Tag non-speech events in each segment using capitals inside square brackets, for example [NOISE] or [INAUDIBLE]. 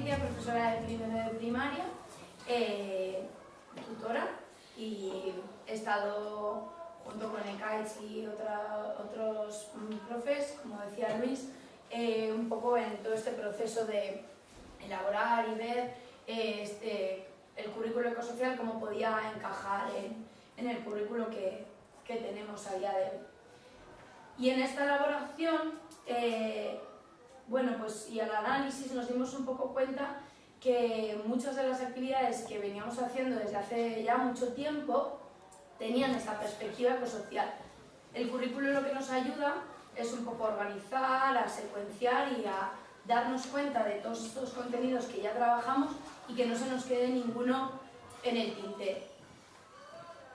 profesora de primero de primaria, eh, tutora y he estado junto con ECAITS y otros mm, profes, como decía Luis, eh, un poco en todo este proceso de elaborar y ver eh, este, el currículo ecosocial, cómo podía encajar en, el currículo que, tenemos a día de hoy. Y en esta elaboración, bueno, pues y al análisis nos dimos un poco cuenta que muchas de las actividades que veníamos haciendo desde hace ya mucho tiempo tenían esta perspectiva ecosocial. El currículo lo que nos ayuda es un poco organizar, a secuenciar y a darnos cuenta de todos estos contenidos que ya trabajamos y que no se nos quede ninguno en el tintero.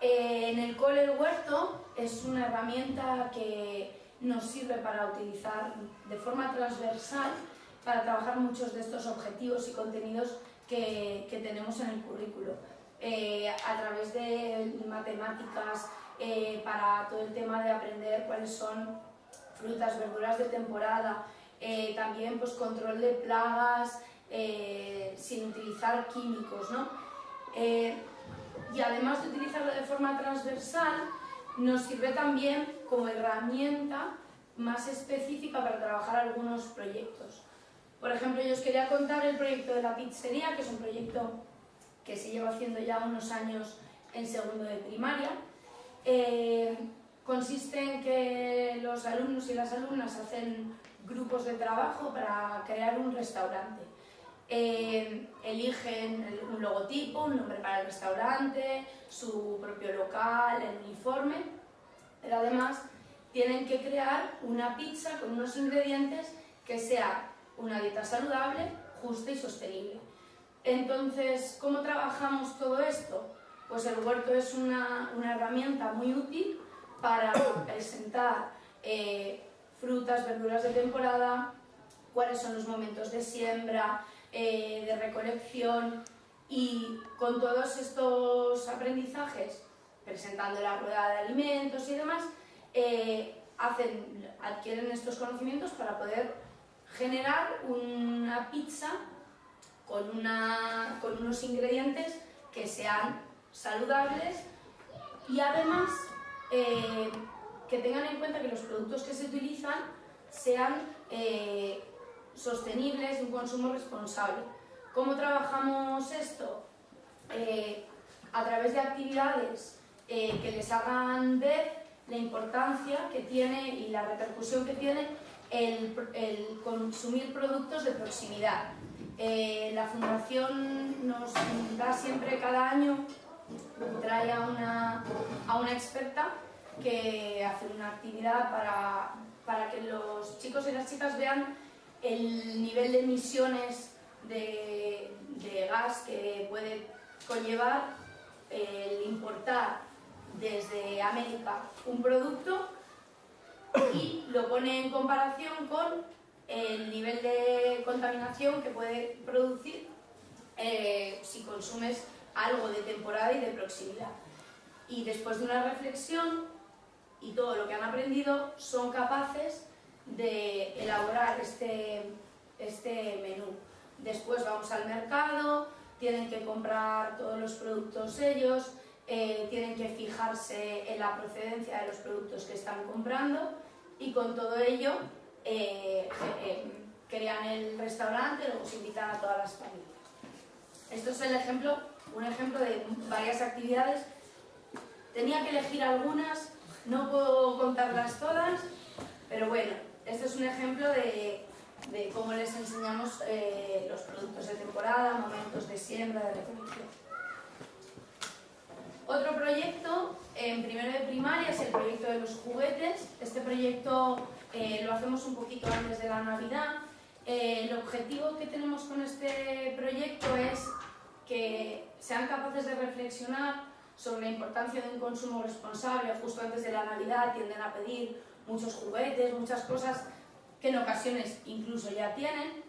Eh, en el cole el huerto es una herramienta que nos sirve para utilizar de forma transversal para trabajar muchos de estos objetivos y contenidos que, tenemos en el currículo. Eh, a través de matemáticas, eh, para todo el tema de aprender cuáles son frutas, verduras de temporada, eh, también pues, control de plagas eh, sin utilizar químicos. ¿no? Y además de utilizarlo de forma transversal, nos sirve también como herramienta más específica para trabajar algunos proyectos. Por ejemplo, yo os quería contar el proyecto de la pizzería, que es un proyecto que se lleva haciendo ya unos años en segundo de primaria consiste en que los alumnos y las alumnas hacen grupos de trabajo para crear un restaurante. Eh, eligen un logotipo, un nombre para el restaurante, su propio local, el uniforme, pero además tienen que crear una pizza con unos ingredientes que sea una dieta saludable, justa y sostenible. Entonces, ¿cómo trabajamos todo esto? Pues el huerto es una, una herramienta muy útil para presentar eh, frutas, verduras de temporada, cuáles son los momentos de siembra, eh, de recolección y con todos estos aprendizajes, presentando la rueda de alimentos y demás, eh, hacen, adquieren estos conocimientos para poder generar una pizza con, una, con unos ingredientes que sean saludables y además eh, que tengan en cuenta que los productos que se utilizan sean sostenibles, de un consumo responsable. ¿Cómo trabajamos esto? Eh, a través de actividades que les hagan ver la importancia que tiene y la repercusión que tiene el, consumir productos de proximidad. la Fundación nos da siempre cada año trae a una, a una experta que hace una actividad para, para que los chicos y las chicas vean el nivel de emisiones de, gas que puede conllevar el importar desde América un producto y lo pone en comparación con el nivel de contaminación que puede producir eh, si consumes algo de temporada y de proximidad. Y después de una reflexión y todo lo que han aprendido, son capaces de elaborar este, este menú. Después vamos al mercado, tienen que comprar todos los productos ellos, eh, tienen que fijarse en la procedencia de los productos que están comprando y con todo ello eh, eh, crean el restaurante, luego se invitan a todas las familias. Esto es el ejemplo, un ejemplo de varias actividades. Tenía que elegir algunas, no puedo contarlas todas, pero bueno, este es un ejemplo de, cómo les enseñamos eh, los productos de temporada, momentos de siembra, de recolección. Otro proyecto en primero de primaria es el proyecto de los juguetes. Este proyecto eh, lo hacemos un poquito antes de la Navidad eh, el objetivo que tenemos con este proyecto es que sean capaces de reflexionar sobre la importancia de un consumo responsable. Justo antes de la Navidad tienden a pedir muchos juguetes, muchas cosas que en ocasiones incluso ya tienen.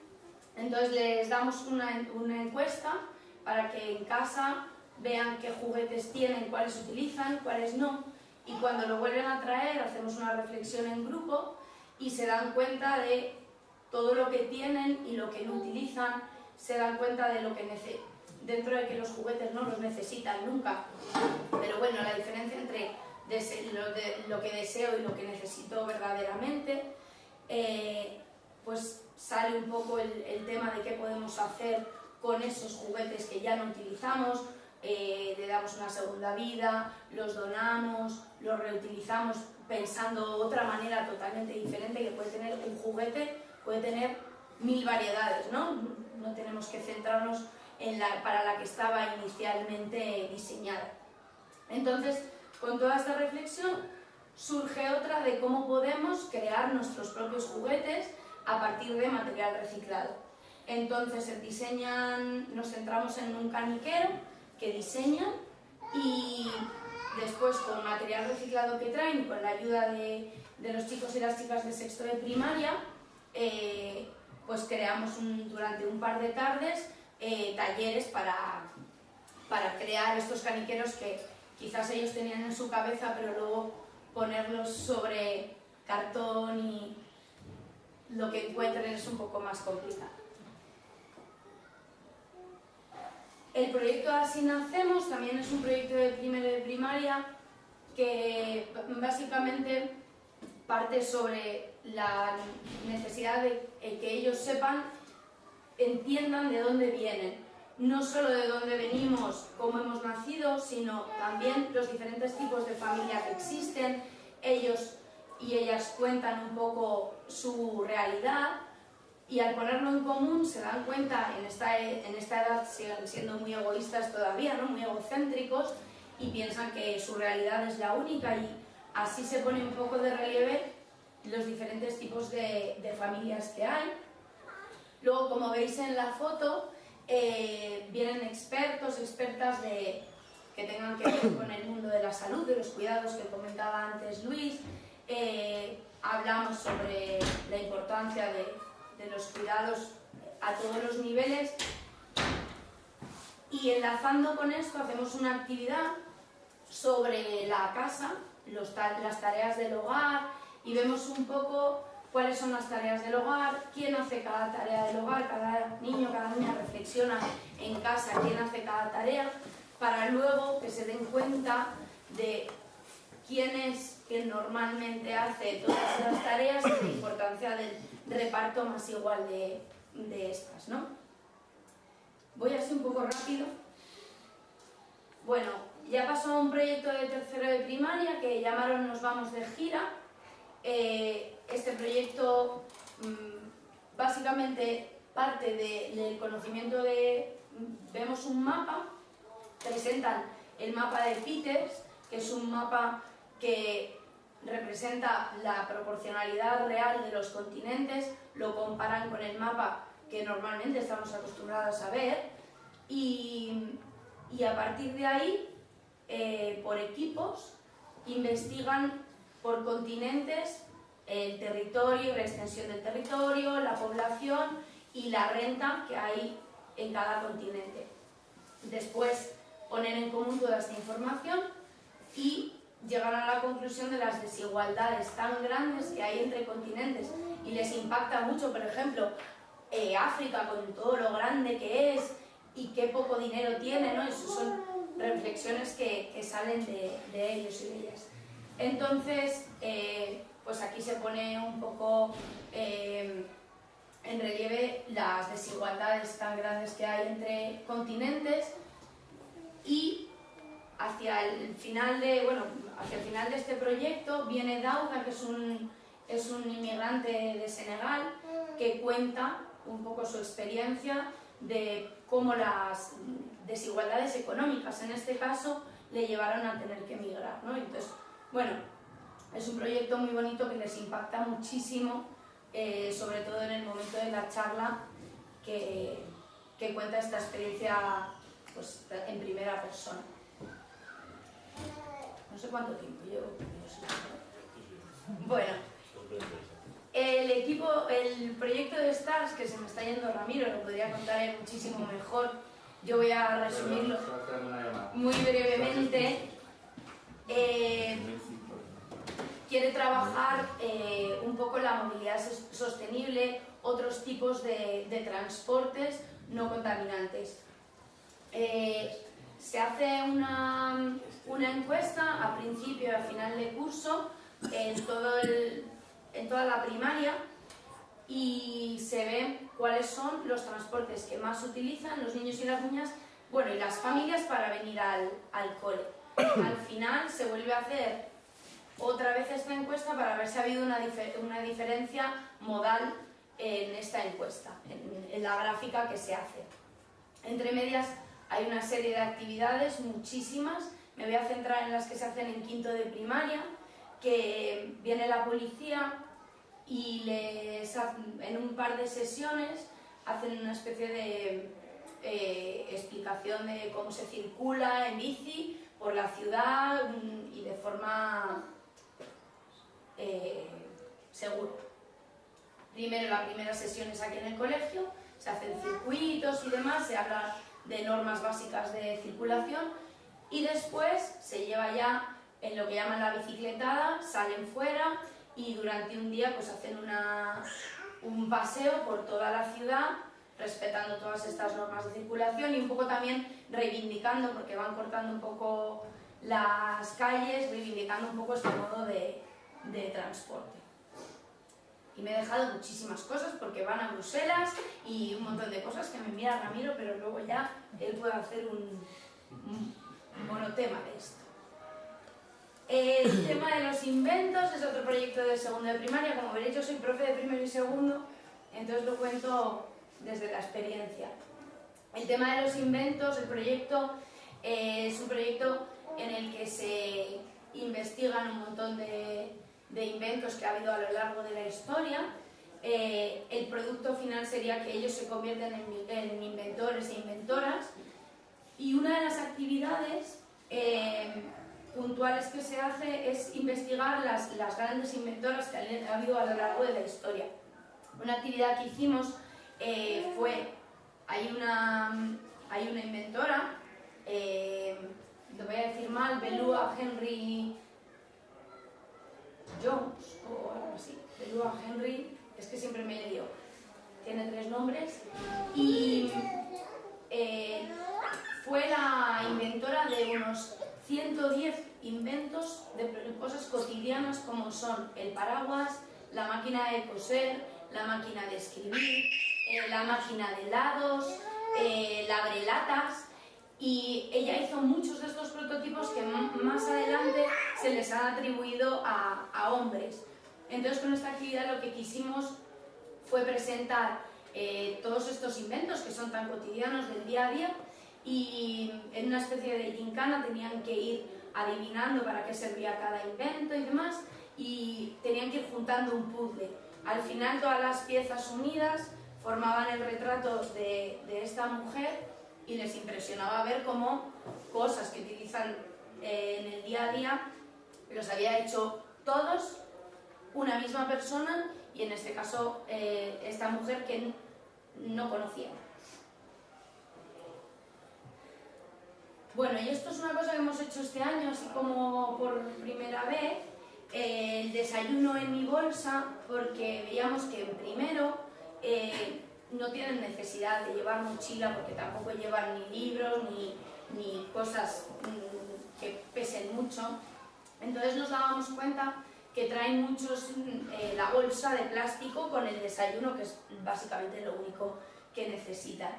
Entonces les damos una, encuesta para que en casa vean qué juguetes tienen, cuáles utilizan, cuáles no. Y cuando lo vuelven a traer hacemos una reflexión en grupo y se dan cuenta de todo lo que tienen y lo que no utilizan, se dan cuenta de lo que necesitan, dentro de que los juguetes no los necesitan nunca, pero bueno, la diferencia entre lo, que deseo y lo que necesito verdaderamente, eh, pues sale un poco el, tema de qué podemos hacer con esos juguetes que ya no utilizamos, eh, le damos una segunda vida, los donamos, los reutilizamos pensando otra manera totalmente diferente que puede tener un juguete, puede tener mil variedades, ¿no? No tenemos que centrarnos en la, para la que estaba inicialmente diseñada. Entonces, con toda esta reflexión surge otra de cómo podemos crear nuestros propios juguetes a partir de material reciclado. Entonces se diseñan, nos centramos en un caniquero que diseñan y después con material reciclado que traen, con la ayuda de, los chicos y las chicas de sexto de primaria, eh, pues creamos durante un par de tardes eh, talleres para, para crear estos caniqueros que quizás ellos tenían en su cabeza, pero luego ponerlos sobre cartón y lo que encuentren es un poco más complicado. El proyecto Así Nacemos también es un proyecto de primero de primaria que básicamente parte sobre la necesidad de que ellos sepan, entiendan de dónde vienen, no solo de dónde venimos, cómo hemos nacido, sino también los diferentes tipos de familia que existen. Ellos y ellas cuentan un poco su realidad y al ponerlo en común se dan cuenta, en esta, en esta edad siguen siendo muy egoístas todavía, ¿no? muy egocéntricos y piensan que su realidad es la única y así se pone un poco de relieve los diferentes tipos de, de familias que hay. Luego, como veis en la foto, eh, vienen expertos, expertas de, que tengan que ver con el mundo de la salud, de los cuidados que comentaba antes Luis. Eh, hablamos sobre la importancia de, de los cuidados a todos los niveles y enlazando con esto hacemos una actividad sobre la casa, los, las tareas del hogar y vemos un poco cuáles son las tareas del hogar, quién hace cada tarea del hogar, cada niño, cada niña reflexiona en casa quién hace cada tarea, para luego que se den cuenta de quién es quien normalmente hace todas las tareas y la importancia del reparto más igual de, de estas, ¿no? Voy así un poco rápido. Bueno, ya pasó un proyecto de tercero de primaria que llamaron Nos vamos de gira, eh, este proyecto mm, básicamente parte del conocimiento de... Vemos un mapa, presentan el mapa de Peters, que es un mapa que representa la proporcionalidad real de los continentes, lo comparan con el mapa que normalmente estamos acostumbrados a ver y, a partir de ahí, eh, por equipos, investigan por continentes el territorio, la extensión del territorio, la población y la renta que hay en cada continente. Después poner en común toda esta información y llegar a la conclusión de las desigualdades tan grandes que hay entre continentes y les impacta mucho, por ejemplo, eh, África con todo lo grande que es y qué poco dinero tiene, ¿no? Esas son reflexiones que, salen de, de ellos y de ellas. Entonces, eh, pues aquí se pone un poco eh, en relieve las desigualdades tan grandes que hay entre continentes y hacia el final de, bueno, hacia el final de este proyecto viene Dauda, que es un, es un inmigrante de Senegal, que cuenta un poco su experiencia de cómo las desigualdades económicas, en este caso, le llevaron a tener que emigrar. ¿no? Entonces, bueno, es un proyecto muy bonito que les impacta muchísimo, eh, sobre todo en el momento de la charla que, que cuenta esta experiencia pues, en primera persona. No sé cuánto tiempo llevo. Bueno, el equipo, el proyecto de STARS, que se me está yendo Ramiro, lo podría contar muchísimo mejor. Yo voy a resumirlo muy brevemente. Eh, quiere trabajar eh, un poco la movilidad sostenible, otros tipos de, transportes no contaminantes. Eh, se hace una, encuesta a principio y a final de curso en, todo en toda la primaria y se ven cuáles son los transportes que más utilizan los niños y las niñas, bueno, y las familias para venir al, al cole. Al final se vuelve a hacer otra vez esta encuesta para ver si ha habido una, una diferencia modal en esta encuesta, en, en la gráfica que se hace. Entre medias hay una serie de actividades, muchísimas, me voy a centrar en las que se hacen en quinto de primaria, que viene la policía y les en un par de sesiones hacen una especie de eh, explicación de cómo se circula en bici por la ciudad mm, y de forma eh, segura. Primero la primera sesión es aquí en el colegio, se hacen circuitos y demás, se habla de normas básicas de circulación y después se lleva ya en lo que llaman la bicicletada, salen fuera y durante un día pues hacen una, un paseo por toda la ciudad respetando todas estas normas de circulación y un poco también reivindicando, porque van cortando un poco las calles, reivindicando un poco este modo de, de transporte. Y me he dejado muchísimas cosas porque van a Bruselas y un montón de cosas que me envía Ramiro, pero luego ya él puede hacer un, un monotema de esto. El [COUGHS] tema de los inventos es otro proyecto de segundo de primaria. Como veréis, yo soy profe de primero y segundo, entonces lo cuento desde la experiencia. El tema de los inventos, el proyecto, eh, es un proyecto en el que se investigan un montón de, inventos que ha habido a lo largo de la historia. Eh, el producto final sería que ellos se convierten en, inventores e inventoras. Y una de las actividades eh, puntuales que se hace es investigar las, las grandes inventoras que ha habido a lo largo de la historia. Una actividad que hicimos eh, fue, hay una, hay una inventora, lo voy a decir mal, Belua Henry Jones o algo así, Belua Henry, es que siempre me lío, tiene tres nombres, y eh, fue la inventora de unos 110 inventos de cosas cotidianas como son el paraguas, la máquina de coser, la máquina de escribir, eh, la máquina de helados, eh, la abrelatas y ella hizo muchos de estos prototipos que más adelante se les han atribuido a, hombres. Entonces con esta actividad lo que quisimos fue presentar eh, todos estos inventos que son tan cotidianos del día a día y en una especie de gincana tenían que ir adivinando para qué servía cada invento y demás y tenían que ir juntando un puzzle. Al final todas las piezas unidas formaban el retrato de, esta mujer y les impresionaba ver cómo cosas que utilizan eh, en el día a día los había hecho todos una misma persona y en este caso eh, esta mujer que no conocía. Bueno, y esto es una cosa que hemos hecho este año, así como por primera vez, eh, el desayuno en mi bolsa, porque veíamos que primero no tienen necesidad de llevar mochila porque tampoco llevan ni libros ni, ni cosas mm, que pesen mucho. Entonces nos dábamos cuenta que traen muchos eh, la bolsa de plástico con el desayuno, que es básicamente lo único que necesitan.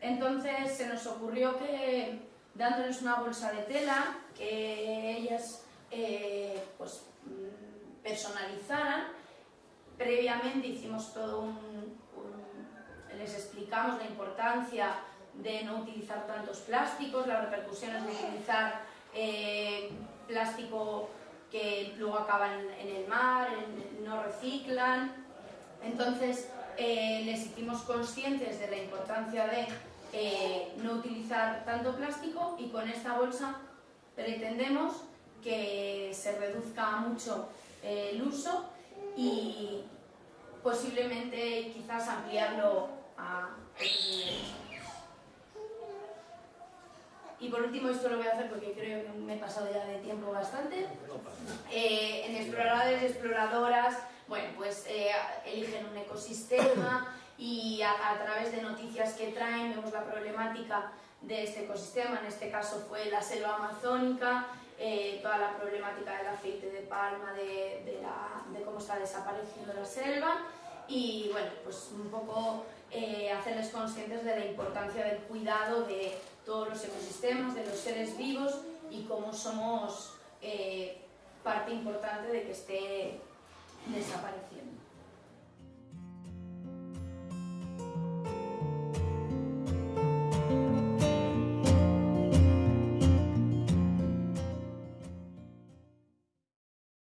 Entonces se nos ocurrió que dándoles una bolsa de tela, que ellas eh, pues, mm, personalizaran, previamente hicimos todo un, les explicamos la importancia de no utilizar tantos plásticos, las repercusiones de utilizar eh, plástico que luego acaban en el mar, no reciclan. Entonces eh, les hicimos conscientes de la importancia de eh, no utilizar tanto plástico y con esta bolsa pretendemos que se reduzca mucho el uso y posiblemente quizás ampliarlo a Y por último, esto lo voy a hacer porque creo que me he pasado ya de tiempo bastante. Eh, en exploradores, exploradoras, bueno, pues eh, eligen un ecosistema y a, través de noticias que traen vemos la problemática de este ecosistema, en este caso fue la selva amazónica, eh, toda la problemática del aceite de palma, de, cómo está desapareciendo la selva y bueno, pues un poco eh, hacerles conscientes de la importancia del cuidado de todos los ecosistemas, de los seres vivos y cómo somos parte importante de que esté desapareciendo.